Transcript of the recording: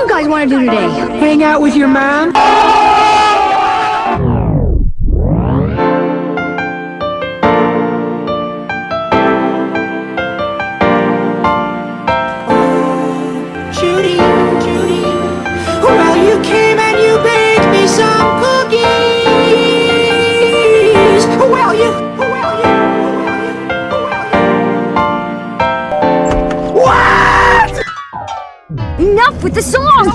do you guys want to do today? Hang out with your mom? Enough with the song!